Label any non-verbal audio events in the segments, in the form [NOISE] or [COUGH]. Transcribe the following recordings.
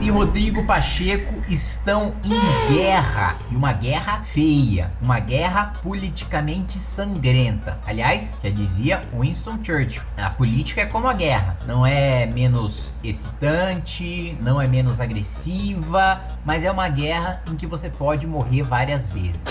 E Rodrigo Pacheco estão em guerra. E uma guerra feia. Uma guerra politicamente sangrenta. Aliás, já dizia Winston Churchill. A política é como a guerra. Não é menos excitante, não é menos agressiva, mas é uma guerra em que você pode morrer várias vezes.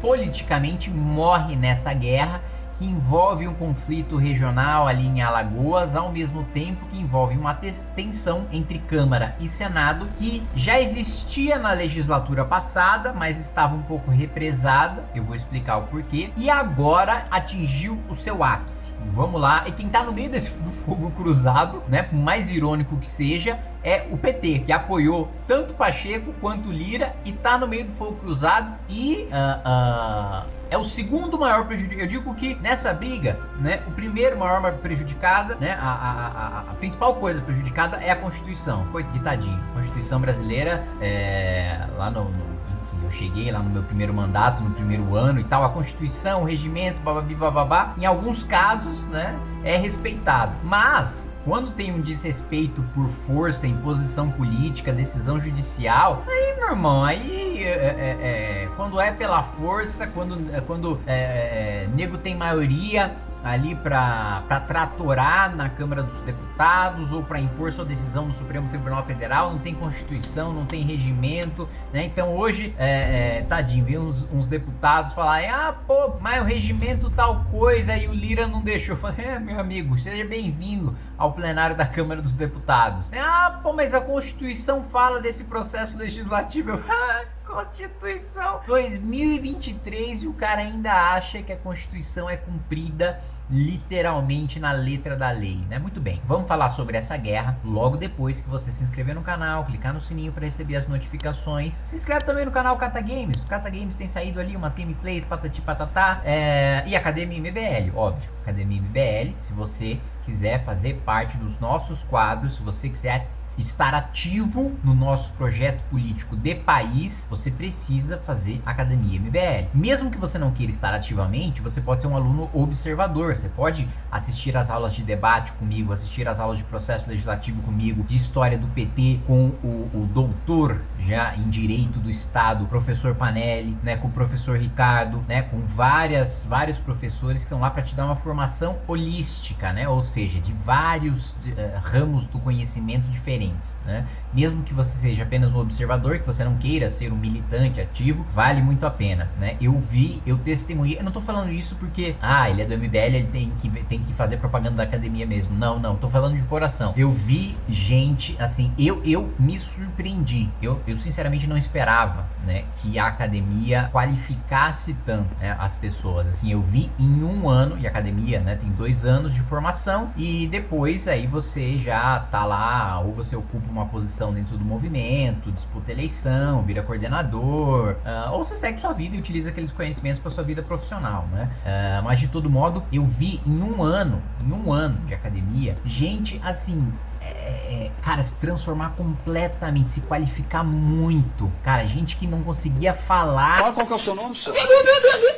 Politicamente morre nessa guerra que envolve um conflito regional ali em Alagoas, ao mesmo tempo que envolve uma tensão entre Câmara e Senado, que já existia na legislatura passada, mas estava um pouco represada, eu vou explicar o porquê, e agora atingiu o seu ápice. Vamos lá, e quem tá no meio desse fogo cruzado, né, por mais irônico que seja, é o PT, que apoiou tanto Pacheco quanto Lira e tá no meio do fogo cruzado e uh, uh, é o segundo maior prejudicado. Eu digo que nessa briga, né, o primeiro maior prejudicada, né, a, a, a, a principal coisa prejudicada é a Constituição. Coitadinho, Constituição brasileira, é, lá no, no enfim, eu cheguei lá no meu primeiro mandato, no primeiro ano e tal, a Constituição, o regimento, bababi, bababá, em alguns casos, né, é respeitado. Mas, quando tem um desrespeito por força, imposição política, decisão judicial, aí, meu irmão, aí, é, é, é, quando é pela força, quando, quando é, é, nego tem maioria, ali para tratorar na Câmara dos Deputados ou para impor sua decisão no Supremo Tribunal Federal, não tem Constituição, não tem regimento, né? Então hoje, é, é, tadinho, vi uns, uns deputados falarem, ah, pô, mas o regimento tal coisa e o Lira não deixou. Falei, é, meu amigo, seja bem-vindo ao plenário da Câmara dos Deputados. Ah, pô, mas a Constituição fala desse processo legislativo. [LAUGHS] Ah, Constituição 2023 e o cara ainda acha que a Constituição é cumprida literalmente na letra da lei, né? Muito bem, vamos falar sobre essa guerra logo depois que você se inscrever no canal, clicar no sininho para receber as notificações. Se inscreve também no canal Cata Games, o Cata Games tem saído ali umas gameplays, patati patatá, é... e Academia MBL, óbvio, Academia MBL, se você quiser fazer parte dos nossos quadros, se você quiser estar ativo no nosso projeto político de país, você precisa fazer Academia MBL. Mesmo que você não queira estar ativamente, você pode ser um aluno observador, você pode assistir às aulas de debate comigo, assistir às aulas de processo legislativo comigo, de história do PT com o, o doutor já em direito do estado, professor Panelli, né, com o professor Ricardo, né, com várias vários professores que estão lá para te dar uma formação holística, né, ou seja, de vários uh, ramos do conhecimento diferentes, né? Mesmo que você seja apenas um observador, que você não queira ser um militante ativo, vale muito a pena, né? Eu vi, eu testemunhei, eu não tô falando isso porque, ah, ele é do MBL, ele tem que, tem que fazer propaganda da academia mesmo. Não, não, tô falando de coração. Eu vi gente, assim, eu, eu me surpreendi. Eu, eu sinceramente não esperava, né, que a academia qualificasse tanto né, as pessoas. Assim, eu vi em um ano, e academia, né, tem dois anos de formação, e depois aí você já tá lá, ou você ocupa uma posição dentro do movimento, disputa eleição, vira coordenador, uh, ou você segue sua vida e utiliza aqueles conhecimentos para sua vida profissional, né? Uh, mas de todo modo, eu vi em um ano, em um ano de academia, gente assim é, é, cara, se transformar completamente, se qualificar muito. Cara, gente que não conseguia falar. Fala qual que é o seu nome, senhor.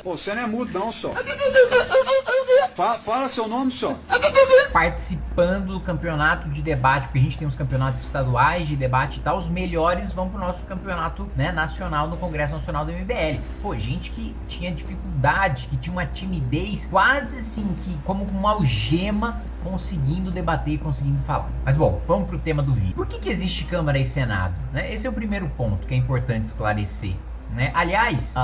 Pô, você não é mudo, não, senhor. Fala, fala seu nome, senhor. Participando do campeonato de debate, porque a gente tem os campeonatos estaduais de debate e tal, os melhores vão pro nosso campeonato né, nacional no Congresso Nacional do MBL. Pô, gente que tinha dificuldade, que tinha uma timidez quase assim, que como uma algema conseguindo debater e conseguindo falar. Mas bom, vamos pro tema do vídeo. Por que, que existe Câmara e Senado? Né? Esse é o primeiro ponto que é importante esclarecer. Né? Aliás,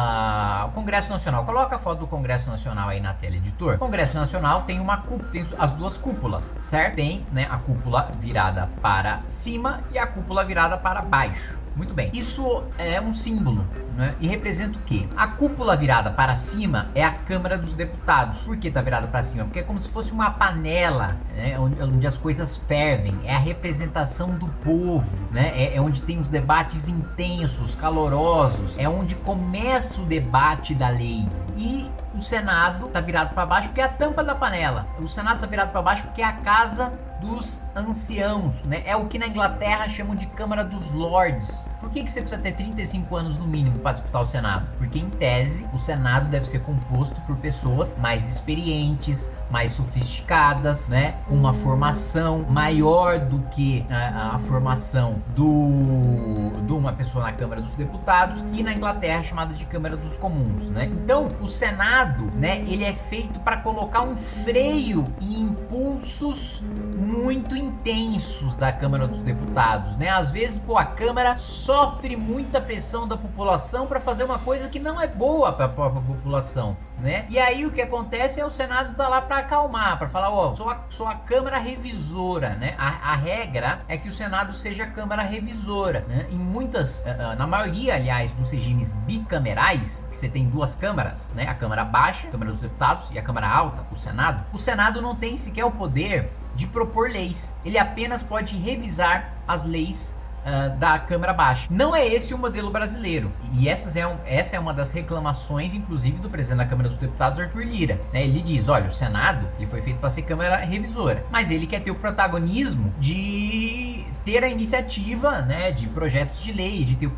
o Congresso Nacional, coloca a foto do Congresso Nacional aí na tela, editor. O Congresso Nacional tem uma cúpula, tem as duas cúpulas, certo? Tem né, a cúpula virada para cima e a cúpula virada para baixo. Muito bem. Isso é um símbolo, né? E representa o quê? A cúpula virada para cima é a Câmara dos Deputados. Por que tá virada para cima? Porque é como se fosse uma panela, né? Onde, as coisas fervem. É a representação do povo, né? É, é onde tem os debates intensos, calorosos. É onde começa o debate da lei e o Senado tá virado para baixo porque é a tampa da panela. O Senado tá virado para baixo porque é a casa dos anciãos, né? É o que na Inglaterra chamam de Câmara dos Lords. Por que, que você precisa ter 35 anos no mínimo para disputar o Senado? Porque em tese o Senado deve ser composto por pessoas mais experientes, mais sofisticadas, né? Uma formação maior do que a, a formação do de uma pessoa na Câmara dos Deputados, que na Inglaterra é chamada de Câmara dos Comuns, né? Então o Senado, né? Ele é feito para colocar um freio em impulsos muito intensos da Câmara dos Deputados, né? Às vezes, pô, a Câmara sofre muita pressão da população para fazer uma coisa que não é boa para a própria população, né? E aí o que acontece é o Senado tá lá para acalmar, para falar, ó, oh, sou, a, sou a Câmara Revisora, né? A, a, regra é que o Senado seja a Câmara Revisora, né? Em muitas, uh, na maioria, aliás, dos regimes bicamerais, que você tem duas câmaras, né? A Câmara Baixa, a Câmara dos Deputados, e a Câmara Alta, o Senado. O Senado não tem sequer o poder de propor leis. Ele apenas pode revisar as leis uh, da Câmara Baixa. Não é esse o modelo brasileiro. E essas é um, essa é uma das reclamações, inclusive, do presidente da Câmara dos Deputados, Arthur Lira. Né? Ele diz, olha, o Senado ele foi feito para ser Câmara Revisora. Mas ele quer ter o protagonismo de ter a iniciativa né, de projetos de lei, de ter o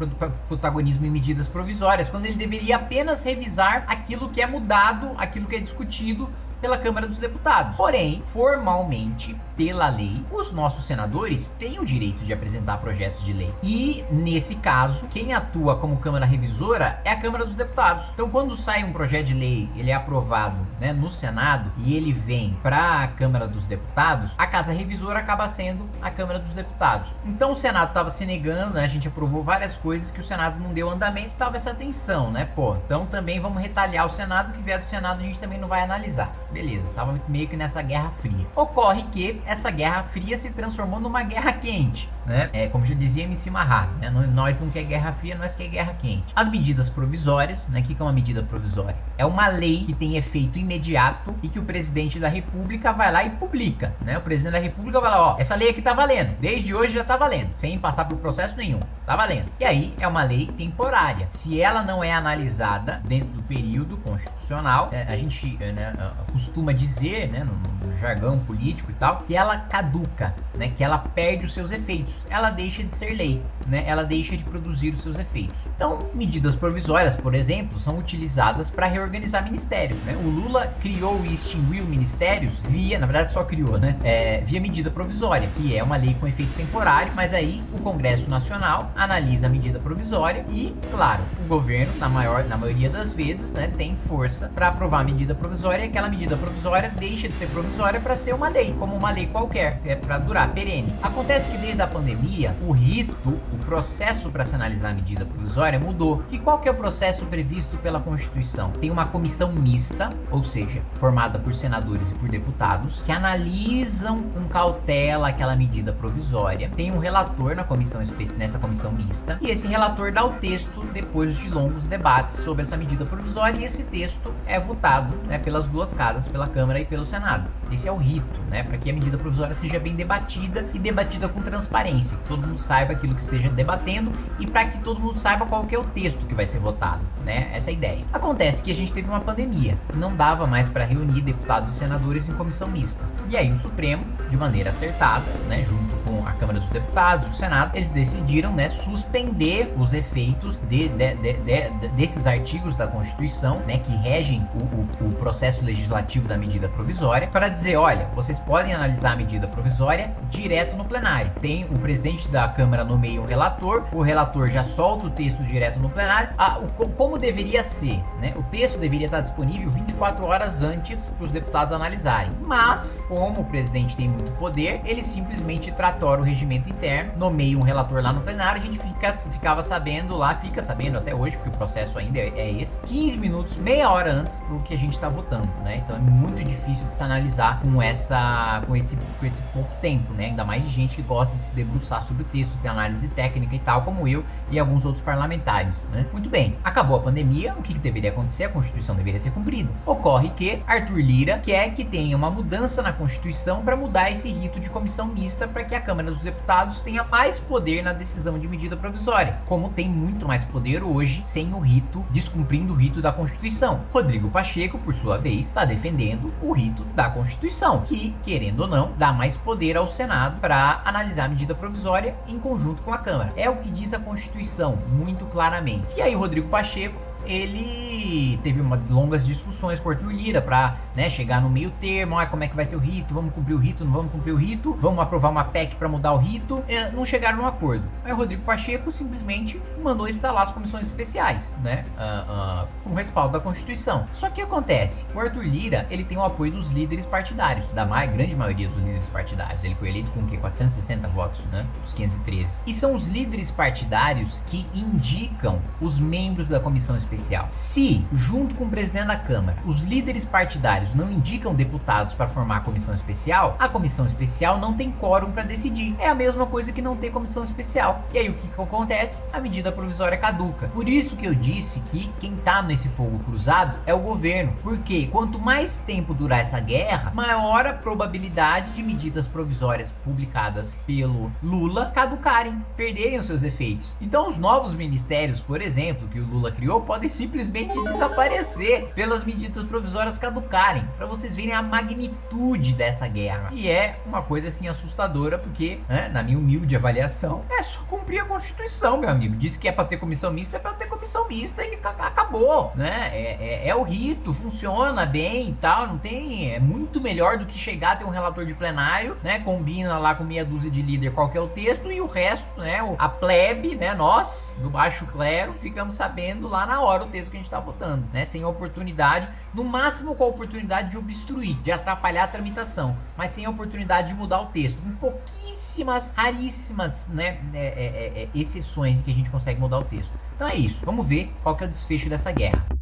protagonismo em medidas provisórias, quando ele deveria apenas revisar aquilo que é mudado, aquilo que é discutido pela Câmara dos Deputados. Porém, formalmente, pela lei, os nossos senadores têm o direito de apresentar projetos de lei. E, nesse caso, quem atua como Câmara Revisora é a Câmara dos Deputados. Então, quando sai um projeto de lei, ele é aprovado né, no Senado e ele vem para a Câmara dos Deputados, a Casa Revisora acaba sendo a Câmara dos Deputados. Então, o Senado estava se negando, né, a gente aprovou várias coisas que o Senado não deu andamento, tava essa tensão, né? Pô, então também vamos retalhar o Senado, que vier do Senado a gente também não vai analisar. Beleza, tava meio que nessa guerra fria. Ocorre que essa guerra fria se transformou numa guerra quente, né? É, como já dizia MC Marra, né? Nós não quer guerra fria, nós quer guerra quente. As medidas provisórias, né? O que é uma medida provisória? É uma lei que tem efeito imediato e que o presidente da república vai lá e publica, né? O presidente da república vai lá, ó, essa lei aqui tá valendo, desde hoje já tá valendo, sem passar por processo nenhum, tá valendo. E aí é uma lei temporária. Se ela não é analisada dentro do período constitucional, é, a gente né, costuma dizer, né, no, no jargão político e tal, que ela caduca, né, que ela perde os seus efeitos, ela deixa de ser lei, né, ela deixa de produzir os seus efeitos. Então, medidas provisórias, por exemplo, são utilizadas para reorganizar ministérios, né? O Lula criou e extinguiu ministérios via, na verdade só criou, né, é, via medida provisória, que é uma lei com efeito temporário, mas aí o Congresso Nacional analisa a medida provisória e, claro, o governo, na maior, na maioria das vezes, né, tem força para aprovar a medida provisória e aquela medida provisória deixa de ser provisória para ser uma lei, como uma lei qualquer, que é para durar, perene. Acontece que desde a pandemia, o rito, o processo para se analisar a medida provisória mudou. Que qual que é o processo previsto pela Constituição? Tem uma comissão mista, ou seja, formada por senadores e por deputados, que analisam com cautela aquela medida provisória. Tem um relator na comissão nessa comissão mista, e esse relator dá o texto depois de longos debates sobre essa medida provisória, e esse texto é votado né, pelas duas casas, pela Câmara e pelo Senado. Esse é o rito, né, para que a medida provisória seja bem debatida e debatida com transparência, que todo mundo saiba aquilo que esteja debatendo e para que todo mundo saiba qual é o texto que vai ser votado, né? Essa é a ideia. Acontece que a gente teve uma pandemia, não dava mais para reunir deputados e senadores em comissão mista. E aí o Supremo, de maneira acertada, né, junto a Câmara dos Deputados, o Senado, eles decidiram, né, suspender os efeitos de, de, de, desses artigos da Constituição, né, que regem o, o, o processo legislativo da medida provisória, para dizer, olha, vocês podem analisar a medida provisória direto no plenário. Tem o presidente da Câmara nomeia um relator, o relator já solta o texto direto no plenário. Ah, o, como deveria ser, né? O texto deveria estar disponível 24 horas antes para os deputados analisarem. Mas, como o presidente tem muito poder, ele simplesmente tratora o regimento interno, nomeia um relator lá no plenário, a gente fica, ficava sabendo lá, fica sabendo até hoje, porque o processo ainda é, é esse, 15 minutos, meia hora antes do que a gente está votando, né? Então é muito difícil de se analisar com essa, com esse, com esse pouco tempo, né? Ainda mais de gente que gosta de se debruçar sobre o texto, ter análise técnica e tal, como eu e alguns outros parlamentares, né? Muito bem, acabou a pandemia, o que, que deveria acontecer? A Constituição deveria ser cumprida. Ocorre que Arthur Lira quer que tenha uma mudança na Constituição para mudar esse rito de comissão mista para que a Câmara dos Deputados tenha mais poder na decisão de medida provisória, como tem muito mais poder hoje sem o rito, descumprindo o rito da Constituição. Rodrigo Pacheco, por sua vez, está defendendo o rito da Constituição, que, querendo ou não, dá mais poder ao Senado para analisar a medida provisória em conjunto com a Câmara. É o que diz a Constituição, muito claramente. E aí, Rodrigo Pacheco ele teve uma, longas discussões com o Arthur Lira para né, chegar no meio termo, ah, como é que vai ser o rito, vamos cumprir o rito, não vamos cumprir o rito, vamos aprovar uma PEC para mudar o rito, é, não chegaram num acordo. Aí o Rodrigo Pacheco simplesmente mandou instalar as comissões especiais, né, uh, uh, com respaldo da Constituição. Só que acontece, o Arthur Lira, ele tem o apoio dos líderes partidários, da mais, grande maioria dos líderes partidários, ele foi eleito com o quê? 460 votos, né, dos 513. E são os líderes partidários que indicam os membros da comissão especial especial. Se, junto com o presidente da Câmara, os líderes partidários não indicam deputados para formar a comissão especial, a comissão especial não tem quórum para decidir. É a mesma coisa que não ter comissão especial. E aí o que, que acontece? A medida provisória caduca. Por isso que eu disse que quem tá nesse fogo cruzado é o governo. Porque quanto mais tempo durar essa guerra, maior a probabilidade de medidas provisórias publicadas pelo Lula caducarem, perderem os seus efeitos. Então os novos ministérios, por exemplo, que o Lula criou, podem podem simplesmente desaparecer pelas medidas provisórias caducarem, para vocês verem a magnitude dessa guerra. E é uma coisa assim assustadora, porque, né, na minha humilde avaliação, é só cumprir a Constituição, meu amigo. Disse que é para ter comissão mista, é para ter comissão mista e acabou, né? É, é, é, o rito, funciona bem e tal, não tem... É muito melhor do que chegar a ter um relator de plenário, né? Combina lá com meia dúzia de líder qual é o texto e o resto, né? A plebe, né? Nós, do baixo clero, ficamos sabendo lá na hora o texto que a gente está votando, né? Sem oportunidade, no máximo com a oportunidade de obstruir, de atrapalhar a tramitação, mas sem a oportunidade de mudar o texto. Com pouquíssimas, raríssimas, né, é, é, é, é exceções que a gente consegue mudar o texto. Então é isso. Vamos ver qual que é o desfecho dessa guerra.